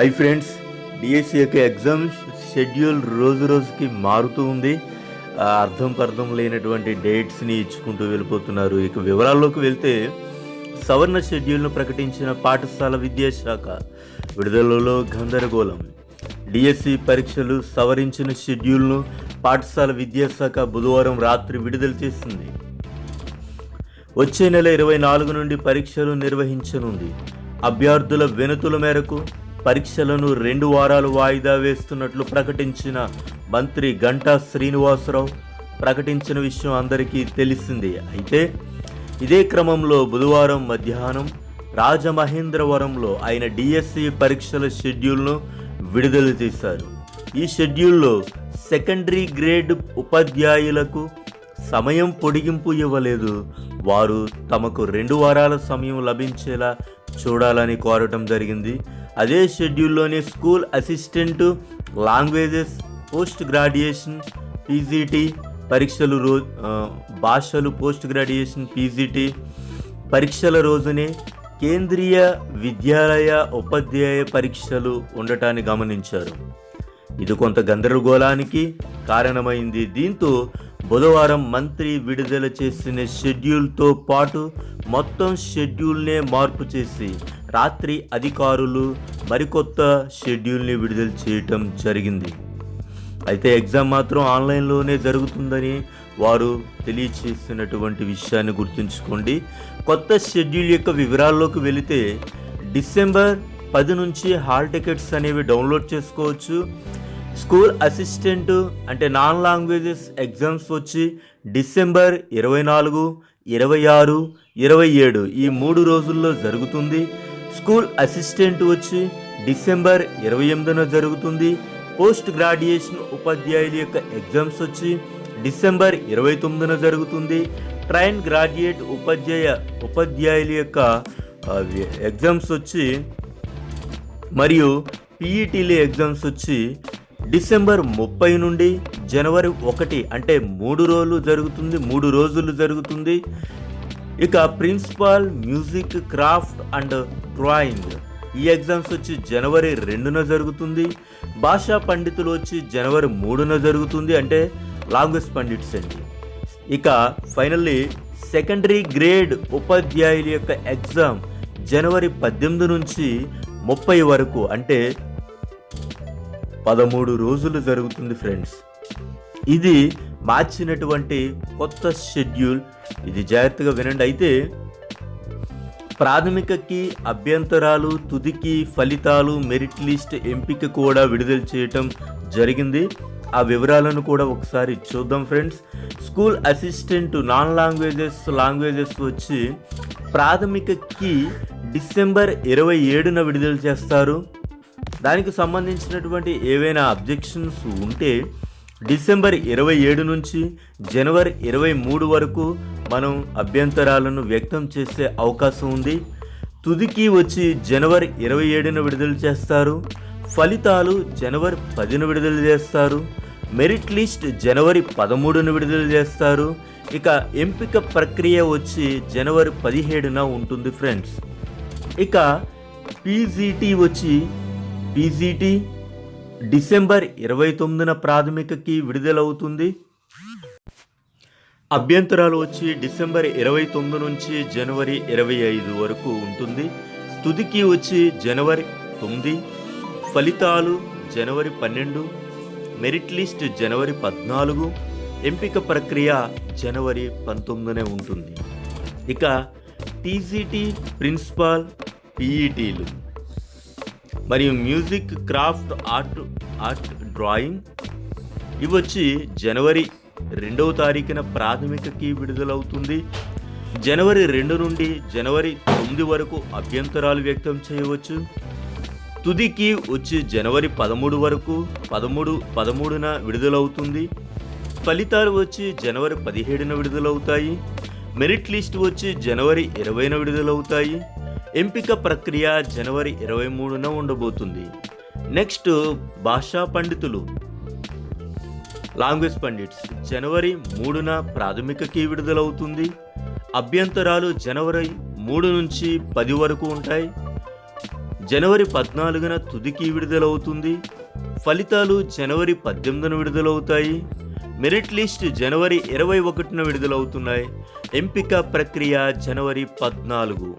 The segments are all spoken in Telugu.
హాయ్ ఫ్రెండ్స్ డిఎస్సి యొక్క ఎగ్జామ్ షెడ్యూల్ రోజు రోజుకి మారుతూ ఉంది. అర్థం అర్థం పర్థం లేనటువంటి డేట్స్ని ఇచ్చుకుంటూ వెళ్ళిపోతున్నారు. ఇక వివరాల్లోకి వెళ్తే సవర్ణ షెడ్యూల్ను ప్రకటించిన పాఠశాల విద్యాశాఖ విడుదలలో గందరగోళం. డిఎస్సి పరీక్షలు సవరించిన షెడ్యూల్ను పాఠశాల విద్యాశాఖ బుధవారం రాత్రి విడుదల చేసింది. వచ్చే నెల ఇరవై నాలుగు నుండి పరీక్షలు నిర్వహించనుంది. అభ్యర్థుల వినతుల మేరకు పరీక్షలను రెండు వారాలు వాయిదా వేస్తున్నట్లు ప్రకటించిన మంత్రి గంటా శ్రీనివాసరావు. ప్రకటించిన విషయం అందరికీ తెలిసిందే. అయితే ఇదే క్రమంలో బుధవారం మధ్యాహ్నం రాజమహేంద్రవరంలో ఆయన డిఎస్సి పరీక్షల షెడ్యూల్ను విడుదల చేశారు. ఈ షెడ్యూల్లో సెకండరీ గ్రేడ్ ఉపాధ్యాయులకు సమయం పొడిగింపు ఇవ్వలేదు. వారు తమకు రెండు వారాల సమయం లభించేలా చూడాలని కోరటం జరిగింది. అదే షెడ్యూల్లోనే school assistant languages post graduation PGT పరీక్షలు రో భాషలు పోస్ట్ గ్రాడ్యుయేషన్ పీజీటీ పరీక్షల రోజునే కేంద్రీయ విద్యాలయ ఉపాధ్యాయ పరీక్షలు ఉండటాన్ని గమనించారు. ఇది కొంత గందరగోళానికి కారణమైంది. దీంతో బుధవారం మంత్రి విడుదల చేసిన షెడ్యూల్తో పాటు మొత్తం షెడ్యూల్నే మార్పు చేసి రాత్రి అధికారులు మరికొత్త షెడ్యూల్ని విడుదల చేయటం జరిగింది. అయితే ఎగ్జామ్ మాత్రం ఆన్లైన్లోనే జరుగుతుందని వారు తెలియచేసినటువంటి విషయాన్ని గుర్తుంచుకోండి. కొత్త షెడ్యూల్ యొక్క వివరాల్లోకి వెళితే డిసెంబర్ పది నుంచి హాల్ టికెట్స్ అనేవి డౌన్లోడ్ చేసుకోవచ్చు. స్కూల్ అసిస్టెంట్ అంటే నాన్ లాంగ్వేజెస్ ఎగ్జామ్స్ వచ్చి డిసెంబర్ ఇరవై నాలుగు ఇరవై ఆరు ఇరవై ఏడు ఈ మూడు రోజుల్లో జరుగుతుంది. స్కూల్ అసిస్టెంట్ వచ్చి డిసెంబర్ ఇరవై ఎనిమిదిన జరుగుతుంది. పోస్ట్ గ్రాడ్యుయేషన్ ఉపాధ్యాయుల యొక్క ఎగ్జామ్స్ వచ్చి డిసెంబర్ ఇరవై తొమ్మిదిన జరుగుతుంది. ట్రైన్ గ్రాడ్యుయేట్ ఉపాధ్యాయ ఉపాధ్యాయుల యొక్క ఎగ్జామ్స్ వచ్చి మరియు పీఈటీల ఎగ్జామ్స్ వచ్చి డిసెంబర్ ముప్పై నుండి జనవరి ఒకటి అంటే మూడు రోజులు జరుగుతుంది మూడు రోజులు జరుగుతుంది. ఇక principal music craft and drawing. ఈ ఎగ్జామ్స్ వచ్చి జనవరి రెండున జరుగుతుంది. భాషా పండితులు వచ్చి జనవరి మూడున జరుగుతుంది అంటే లాంగ్వేజ్ పండిట్స్ అండి. ఇక ఫైనల్లీ సెకండరీ గ్రేడ్ ఉపాధ్యాయుల యొక్క ఎగ్జామ్ జనవరి పద్దెనిమిది నుంచి ముప్పై వరకు అంటే పదమూడు రోజులు జరుగుతుంది ఫ్రెండ్స్. ఇది మార్చినటువంటి కొత్త షెడ్యూల్. ఇది జాగ్రత్తగా వినండి. అయితే ప్రాథమికకి అభ్యంతరాలు తుదికి ఫలితాలు మెరిట్ లిస్ట్ ఎంపిక కూడా విడుదల చేయటం జరిగింది. ఆ వివరాలను కూడా ఒకసారి చూద్దాం friends. School assistant non languages languages వచ్చి ప్రాథమికకి డిసెంబర్ ఇరవై ఏడున విడుదల చేస్తారు. దానికి సంబంధించినటువంటి ఏవైనా అబ్జెక్షన్స్ ఉంటే డిసెంబర్ ఇరవై ఏడు నుంచి జనవరి ఇరవై మూడు వరకు మనం అభ్యంతరాలను వ్యక్తం చేసే అవకాశం ఉంది. తుదికి వచ్చి జనవరి ఇరవై ఏడున విడుదల చేస్తారు. ఫలితాలు జనవరి పదిన విడుదల చేస్తారు. మెరిట్ లిస్ట్ జనవరి పదమూడున విడుదల చేస్తారు. ఇక ఎంపిక ప్రక్రియ వచ్చి జనవరి పదిహేడున ఉంటుంది ఫ్రెండ్స్. ఇక పీజీటీ వచ్చి పీజీటీ డిసెంబర్ ఇరవై తొమ్మిదిన ప్రాథమికకి విడుదలవుతుంది. అభ్యంతరాలు వచ్చి డిసెంబర్ ఇరవై తొమ్మిది నుంచి జనవరి ఇరవై ఐదు వరకు ఉంటుంది. తుదికి వచ్చి జనవరి తొమ్మిది ఫలితాలు జనవరి పన్నెండు మెరిట్ లిస్ట్ జనవరి పద్నాలుగు ఎంపిక ప్రక్రియ జనవరి పంతొమ్మిదినే ఉంటుంది. ఇక టీజీటీ ప్రిన్సిపాల్ పీఈటీలు. మరియు music craft art art drawing ఇవి వచ్చి జనవరి రెండవ తారీఖున ప్రాథమికకి విడుదలవుతుంది. జనవరి రెండు నుండి జనవరి తొమ్మిది వరకు అభ్యంతరాలు వ్యక్తం చేయవచ్చు. తుదికి వచ్చి జనవరి పదమూడు వరకు పదమూడు పదమూడున విడుదలవుతుంది. ఫలితాలు వచ్చి జనవరి పదిహేడున విడుదలవుతాయి. మెరిట్ లిస్ట్ వచ్చి జనవరి ఇరవైన విడుదలవుతాయి. ఎంపిక ప్రక్రియ జనవరి ఇరవై మూడున ఉండబోతుంది. నెక్స్ట్ భాషా పండితులు. Language pundits. జనవరి మూడున ప్రాథమికకి విడుదలవుతుంది. అభ్యంతరాలు జనవరి మూడు నుంచి పది వరకు ఉంటాయి. జనవరి పద్నాలుగున తుదికి విడుదలవుతుంది. ఫలితాలు జనవరి పద్దెనిమిదిన విడుదలవుతాయి. మెరిట్ లిస్ట్ జనవరి ఇరవై ఒకటిన విడుదలవుతున్నాయి. ఎంపిక ప్రక్రియ జనవరి పద్నాలుగు.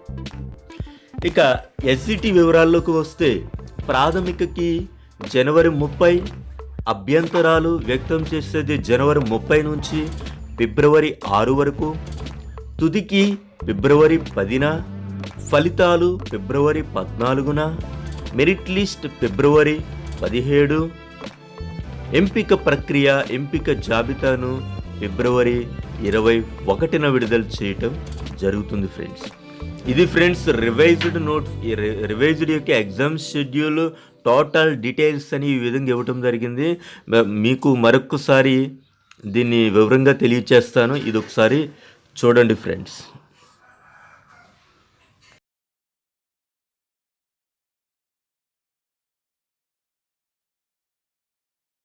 ఇక ఎస్సిటి వివరాల్లోకి వస్తే ప్రాథమికకి జనవరి ముప్పై అభ్యంతరాలు వ్యక్తం చేసేది జనవరి ముప్పై నుంచి ఫిబ్రవరి ఆరు వరకు తుదికి ఫిబ్రవరి పదిన ఫలితాలు ఫిబ్రవరి పద్నాలుగున మెరిట్ లిస్ట్ ఫిబ్రవరి పదిహేడు ఎంపిక ప్రక్రియ ఎంపిక జాబితాను ఫిబ్రవరి ఇరవై ఒకటిన విడుదల చేయటం జరుగుతుంది ఫ్రెండ్స్. ఇది ఫ్రెండ్స్ రివైజ్డ్ నోట్ రివైజ్డ్ యొక్క ఎగ్జామ్ షెడ్యూల్ టోటల్ డీటెయిల్స్ అని ఈ విధంగా ఇవ్వటం జరిగింది. మీకు మరొకసారి దీన్ని వివరంగా తెలియచేస్తాను. ఇది ఒకసారి చూడండి ఫ్రెండ్స్.